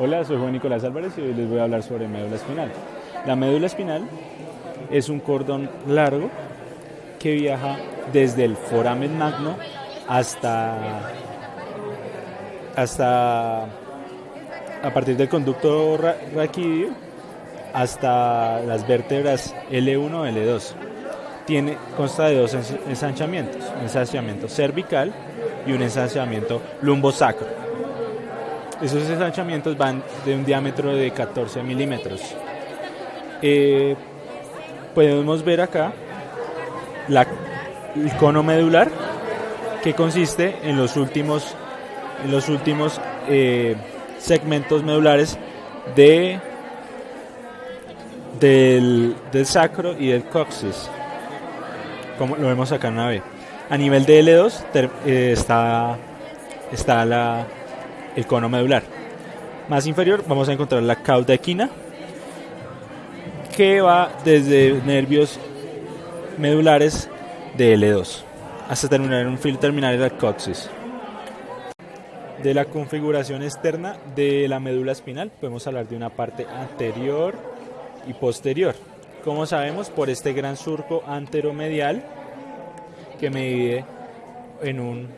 Hola, soy Juan Nicolás Álvarez y hoy les voy a hablar sobre médula espinal. La médula espinal es un cordón largo que viaja desde el foramen magno hasta, hasta a partir del conducto raquídeo hasta las vértebras L1 o L2. Tiene, consta de dos ensanchamientos, ensanchamiento cervical y un ensanchamiento lumbosacro. Esos ensanchamientos van de un diámetro de 14 milímetros. Eh, podemos ver acá la, el cono medular que consiste en los últimos, en los últimos eh, segmentos medulares de, del, sacro y del coxis, como lo vemos acá en una B. A nivel de L2 eh, está, está la, el cono medular. Más inferior vamos a encontrar la cauda equina, que va desde nervios medulares de L2 hasta terminar en un filo terminal del coxis. De la configuración externa de la médula espinal podemos hablar de una parte anterior y posterior. Como sabemos, por este gran surco anteromedial que me divide en un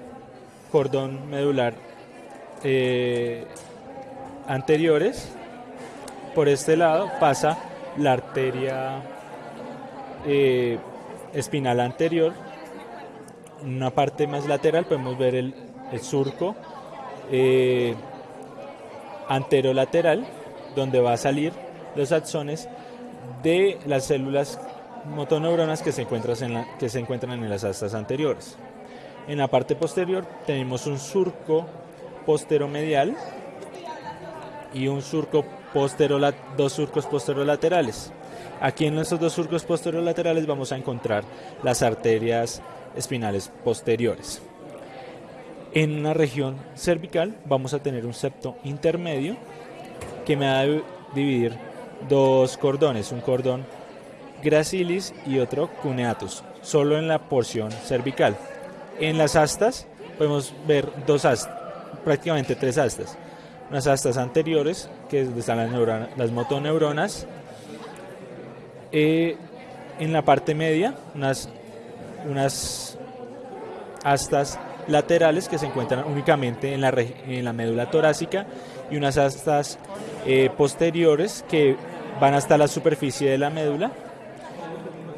cordón medular eh, anteriores, por este lado pasa la arteria eh, espinal anterior. En una parte más lateral podemos ver el, surco eh, anterolateral, donde va a salir los axones de las células motoneuronas que se, encuentran en que se encuentran en las astas anteriores. En la parte posterior tenemos un surco posteromedial y un surco dos surcos posterolaterales. Aquí en estos dos surcos posterolaterales vamos a encontrar las arterias espinales posteriores. En una región cervical vamos a tener un septo intermedio que me va a dividir dos cordones, un cordón gracilis y otro cuneatus, solo en la porción cervical. En las astas podemos ver dos astas, prácticamente tres astas. Unas astas anteriores, que es donde están las, las motoneuronas. Eh, en la parte media, unas, unas astas laterales que se encuentran únicamente en la, en la médula torácica y unas astas eh, posteriores que van hasta la superficie de la médula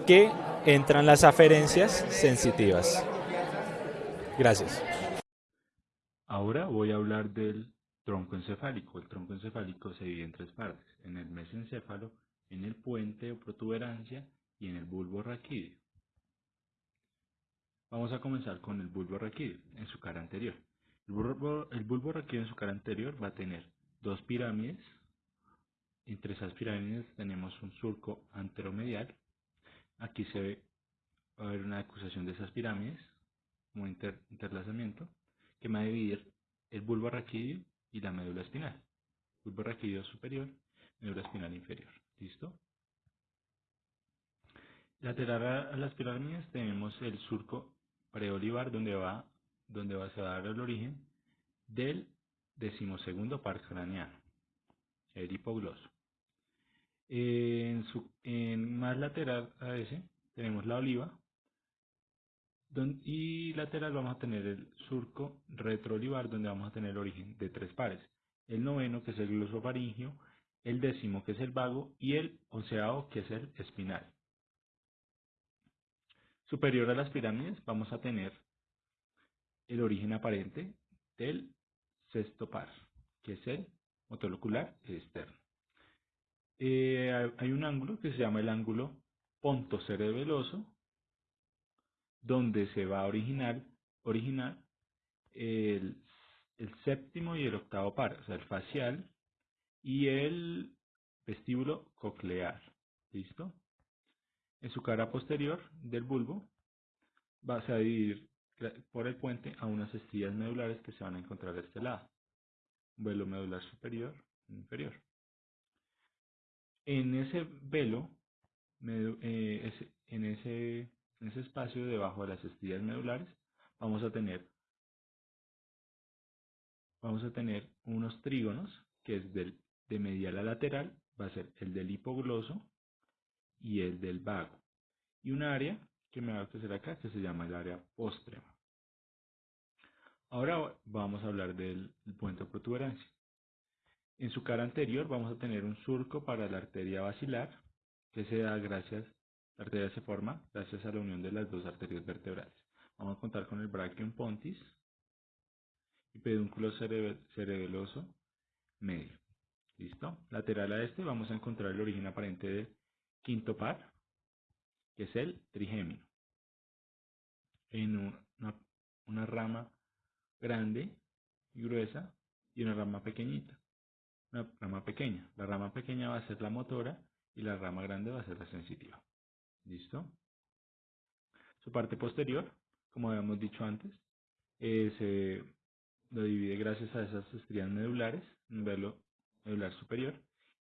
que entran las aferencias sensitivas. Gracias. Ahora voy a hablar del tronco encefálico. El tronco encefálico se divide en tres partes, en el mesencéfalo, en el puente o protuberancia y en el bulbo raquídeo. Vamos a comenzar con el bulbo raquídeo en su cara anterior. El bulbo, raquídeo en su cara anterior va a tener dos pirámides. Entre esas pirámides tenemos un surco anteromedial. Aquí se ve, a haber una acusación de esas pirámides como interlazamiento que va a dividir el bulbo raquídeo y la médula espinal. Bulbo raquídeo superior, médula espinal inferior. ¿Listo? Lateral a las pirámides tenemos el surco preolivar donde va, donde va a dar el origen del decimosegundo par craneano, el hipogloso. En, su, en más lateral a ese tenemos la oliva y lateral vamos a tener el surco retroolivar donde vamos a tener el origen de tres pares. El noveno que es el glosofaringio, el décimo que es el vago y el onceavo que es el espinal. Superior a las pirámides vamos a tener el origen aparente del sexto par, que es el motolocular externo. Eh, hay un ángulo que se llama el ángulo pontocerebeloso, donde se va a originar, el, séptimo y el octavo par, o sea, el facial y el vestíbulo coclear. ¿Listo? En su cara posterior del bulbo va a dividir por el puente a unas estrías medulares que se van a encontrar de este lado. Velo medular superior e inferior. En ese velo, eh, en, ese, en ese espacio debajo de las estrías medulares, vamos a tener vamos a tener unos trígonos que es del, de medial a lateral, va a ser el del hipogloso y el del vago. Y un área que me va a ofrecer acá que se llama el área póstrema. Ahora vamos a hablar del puente protuberancia. En su cara anterior vamos a tener un surco para la arteria basilar, que se da gracias, la arteria se forma gracias a la unión de las dos arterias vertebrales. Vamos a contar con el brachium pontis y pedúnculo cerebeloso medio. ¿Listo? Lateral a este vamos a encontrar el origen aparente del quinto par, que es el trigémino. En una, una rama grande y gruesa y una rama pequeñita. Una rama pequeña. La rama pequeña va a ser la motora y la rama grande va a ser la sensitiva. ¿Listo? Su parte posterior, como habíamos dicho antes, eh, se lo divide gracias a esas estrías medulares, un velo medular superior,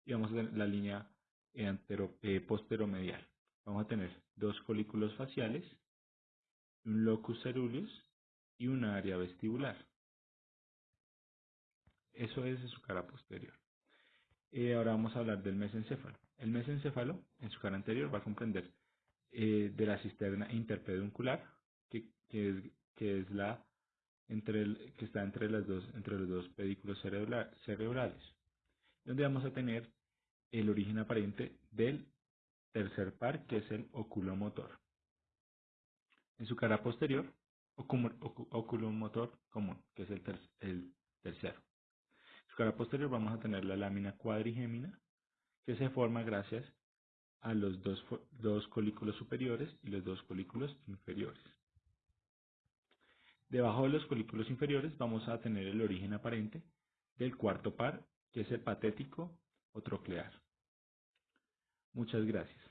y vamos a tener la línea antero, eh, posteromedial. Vamos a tener dos folículos faciales, un locus ceruleus y un área vestibular. Eso es su cara posterior. Eh, ahora vamos a hablar del mesencéfalo. El mesencéfalo, en su cara anterior, va a comprender eh, de la cisterna interpeduncular, que, es, que es la entre que está entre, las dos, entre los dos pedículos cerebrales, donde vamos a tener el origen aparente del tercer par, que es el oculomotor. En su cara posterior, oculomotor común, que es el, el tercero. En su cara posterior vamos a tener la lámina cuadrigémina, que se forma gracias a los dos, dos colículos superiores y los dos colículos inferiores. Debajo de los colículos inferiores vamos a tener el origen aparente del cuarto par, que es el patético o troclear. Muchas gracias.